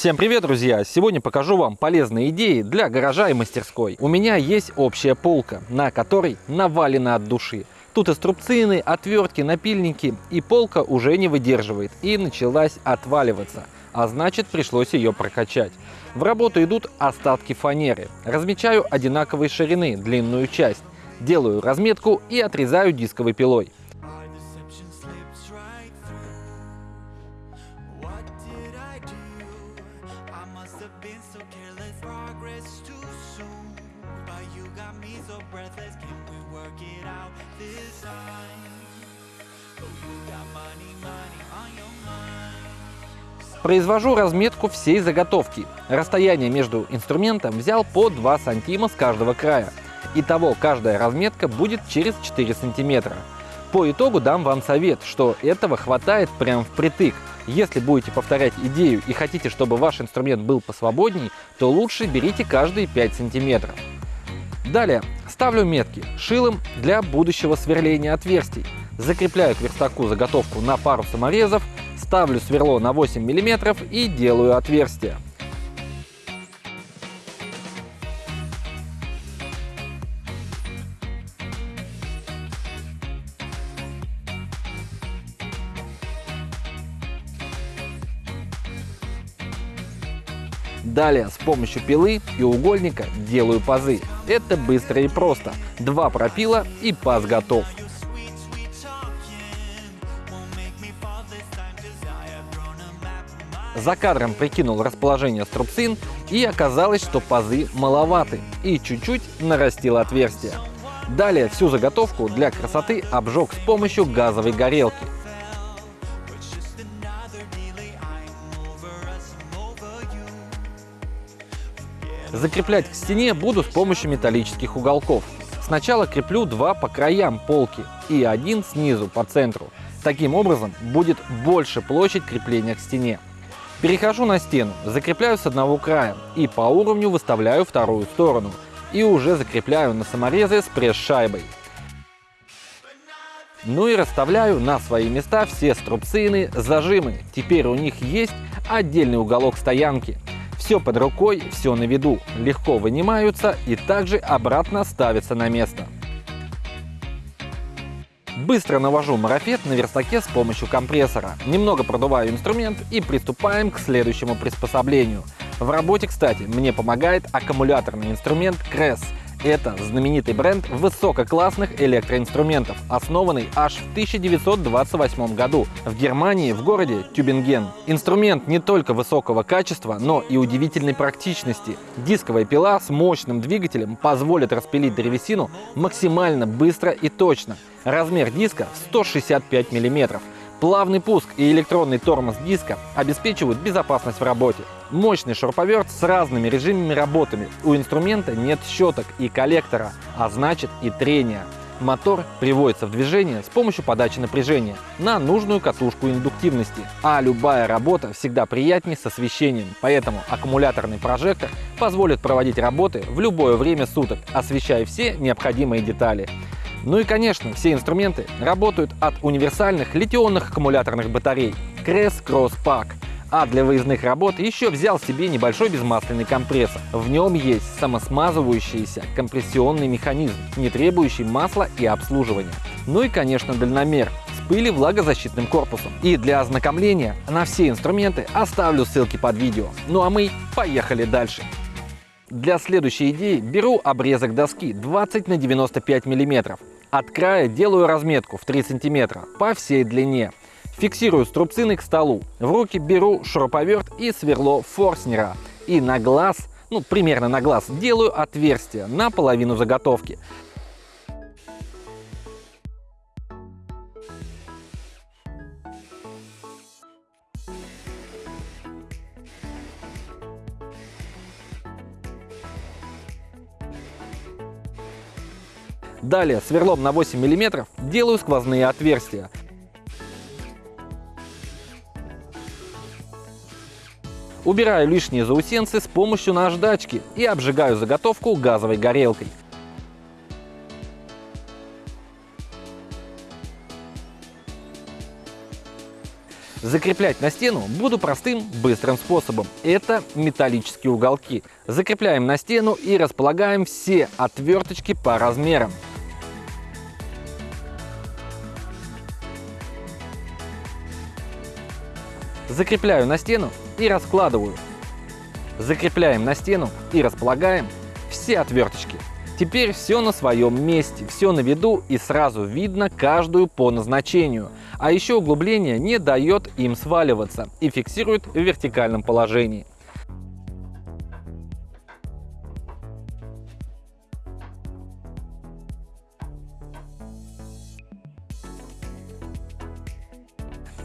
Всем привет, друзья! Сегодня покажу вам полезные идеи для гаража и мастерской. У меня есть общая полка, на которой навалено от души. Тут и струбцины, отвертки, напильники, и полка уже не выдерживает и началась отваливаться, а значит пришлось ее прокачать. В работу идут остатки фанеры. Размечаю одинаковой ширины длинную часть, делаю разметку и отрезаю дисковой пилой. Произвожу разметку всей заготовки. Расстояние между инструментом взял по 2 сантима с каждого края. Итого каждая разметка будет через 4 сантиметра. По итогу дам вам совет, что этого хватает прям впритык. Если будете повторять идею и хотите, чтобы ваш инструмент был посвободней, то лучше берите каждые 5 сантиметров. Далее ставлю метки шилом для будущего сверления отверстий. Закрепляю к верстаку заготовку на пару саморезов, ставлю сверло на 8 мм и делаю отверстие. Далее с помощью пилы и угольника делаю пазы. Это быстро и просто. Два пропила и паз готов. За кадром прикинул расположение струбцин и оказалось, что пазы маловаты и чуть-чуть нарастил отверстие. Далее всю заготовку для красоты обжег с помощью газовой горелки. Закреплять к стене буду с помощью металлических уголков. Сначала креплю два по краям полки и один снизу по центру. Таким образом будет больше площадь крепления к стене. Перехожу на стену, закрепляю с одного края и по уровню выставляю вторую сторону. И уже закрепляю на саморезы с пресс-шайбой. Ну и расставляю на свои места все струбцины, зажимы. Теперь у них есть отдельный уголок стоянки. Все под рукой, все на виду, легко вынимаются и также обратно ставятся на место. Быстро навожу марафет на верстаке с помощью компрессора. Немного продуваю инструмент и приступаем к следующему приспособлению. В работе, кстати, мне помогает аккумуляторный инструмент Cress. Это знаменитый бренд высококлассных электроинструментов, основанный аж в 1928 году в Германии в городе Тюбинген. Инструмент не только высокого качества, но и удивительной практичности. Дисковая пила с мощным двигателем позволит распилить древесину максимально быстро и точно. Размер диска 165 мм. Плавный пуск и электронный тормоз диска обеспечивают безопасность в работе. Мощный шуруповерт с разными режимами работами. У инструмента нет щеток и коллектора, а значит и трения. Мотор приводится в движение с помощью подачи напряжения на нужную катушку индуктивности. А любая работа всегда приятнее с освещением, поэтому аккумуляторный прожектор позволит проводить работы в любое время суток, освещая все необходимые детали. Ну и, конечно, все инструменты работают от универсальных литионных аккумуляторных батарей Crest Cross Pack. А для выездных работ еще взял себе небольшой безмасляный компрессор. В нем есть самосмазывающийся компрессионный механизм, не требующий масла и обслуживания. Ну и, конечно, дальномер с пыли влагозащитным корпусом. И для ознакомления на все инструменты оставлю ссылки под видео. Ну а мы поехали дальше. Для следующей идеи беру обрезок доски 20 на 95 мм. От края делаю разметку в 3 см по всей длине. Фиксирую струбцины к столу. В руки беру шуруповерт и сверло Форснера. И на глаз, ну примерно на глаз, делаю отверстие на половину заготовки. Далее сверлом на 8 мм делаю сквозные отверстия. Убираю лишние заусенцы с помощью наждачки и обжигаю заготовку газовой горелкой. Закреплять на стену буду простым, быстрым способом. Это металлические уголки. Закрепляем на стену и располагаем все отверточки по размерам. Закрепляю на стену и раскладываю. Закрепляем на стену и располагаем все отверточки. Теперь все на своем месте, все на виду и сразу видно каждую по назначению. А еще углубление не дает им сваливаться и фиксирует в вертикальном положении.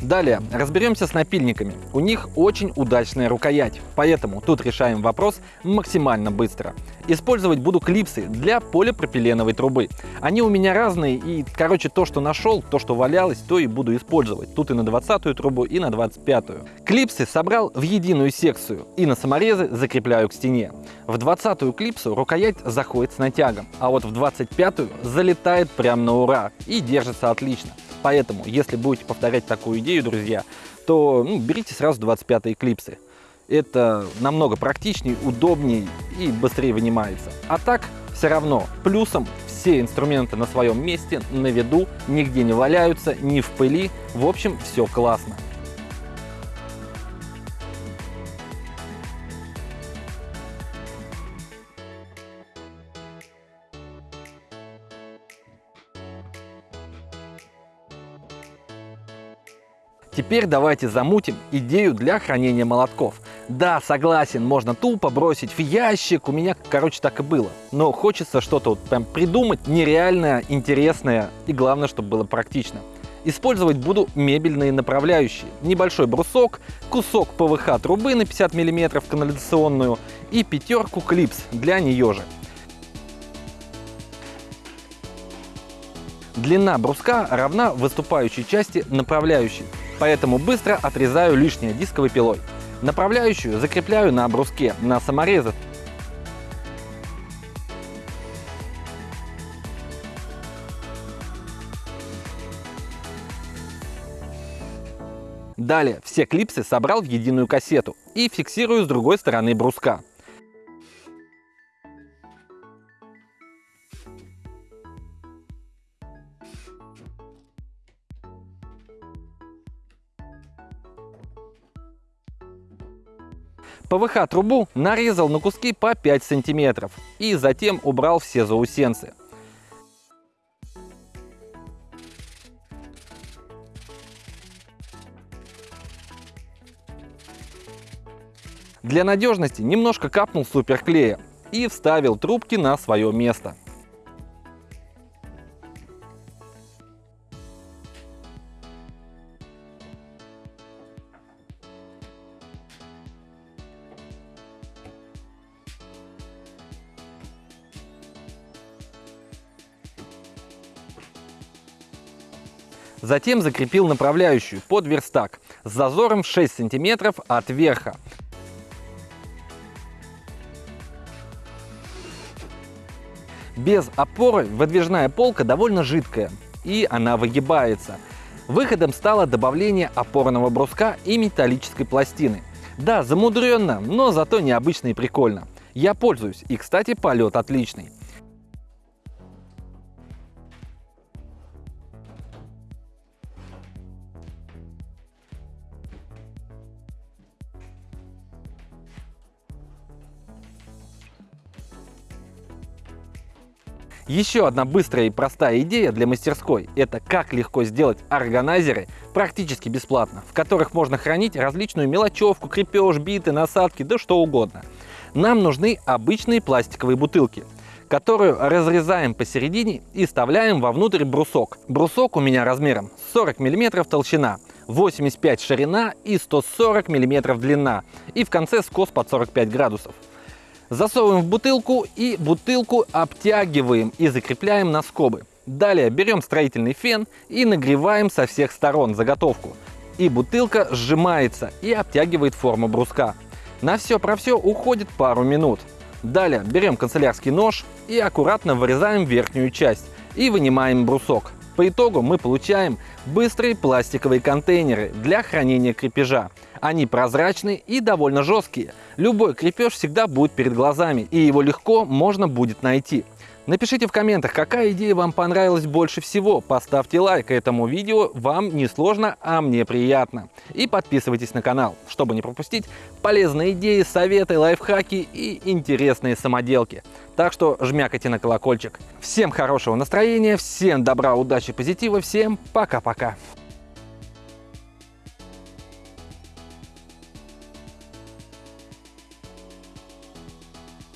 Далее разберемся с напильниками. У них очень удачная рукоять, поэтому тут решаем вопрос максимально быстро. Использовать буду клипсы для полипропиленовой трубы. Они у меня разные и, короче, то, что нашел, то, что валялось, то и буду использовать. Тут и на 20 трубу, и на 25-ю. Клипсы собрал в единую секцию и на саморезы закрепляю к стене. В 20-ю клипсу рукоять заходит с натягом, а вот в 25-ю залетает прямо на ура и держится отлично. Поэтому, если будете повторять такую идею, друзья, то ну, берите сразу 25 клипсы. Это намного практичнее, удобнее и быстрее вынимается. А так, все равно, плюсом все инструменты на своем месте, на виду, нигде не валяются, не в пыли. В общем, все классно. Теперь давайте замутим идею для хранения молотков. Да, согласен, можно тупо бросить в ящик, у меня, короче, так и было. Но хочется что-то вот прям придумать нереальное, интересное и главное, чтобы было практично. Использовать буду мебельные направляющие. Небольшой брусок, кусок ПВХ трубы на 50 мм канализационную и пятерку клипс для нее же. Длина бруска равна выступающей части направляющей поэтому быстро отрезаю лишнее дисковой пилой. Направляющую закрепляю на бруске на саморезы. Далее все клипсы собрал в единую кассету и фиксирую с другой стороны бруска. ПВХ-трубу нарезал на куски по 5 сантиметров и затем убрал все заусенцы. Для надежности немножко капнул суперклея и вставил трубки на свое место. Затем закрепил направляющую под верстак с зазором в 6 сантиметров от верха. Без опоры выдвижная полка довольно жидкая и она выгибается. Выходом стало добавление опорного бруска и металлической пластины. Да, замудренно, но зато необычно и прикольно. Я пользуюсь и, кстати, полет отличный. Еще одна быстрая и простая идея для мастерской – это как легко сделать органайзеры практически бесплатно, в которых можно хранить различную мелочевку, крепеж, биты, насадки, да что угодно. Нам нужны обычные пластиковые бутылки, которую разрезаем посередине и вставляем вовнутрь брусок. Брусок у меня размером 40 мм толщина, 85 ширина и 140 мм длина и в конце скос под 45 градусов. Засовываем в бутылку и бутылку обтягиваем и закрепляем на скобы. Далее берем строительный фен и нагреваем со всех сторон заготовку. И бутылка сжимается и обтягивает форму бруска. На все про все уходит пару минут. Далее берем канцелярский нож и аккуратно вырезаем верхнюю часть и вынимаем брусок. По итогу мы получаем быстрые пластиковые контейнеры для хранения крепежа. Они прозрачные и довольно жесткие. Любой крепеж всегда будет перед глазами и его легко можно будет найти. Напишите в комментах, какая идея вам понравилась больше всего. Поставьте лайк этому видео, вам не сложно, а мне приятно. И подписывайтесь на канал, чтобы не пропустить полезные идеи, советы, лайфхаки и интересные самоделки. Так что жмякайте на колокольчик. Всем хорошего настроения, всем добра, удачи, позитива, всем пока-пока.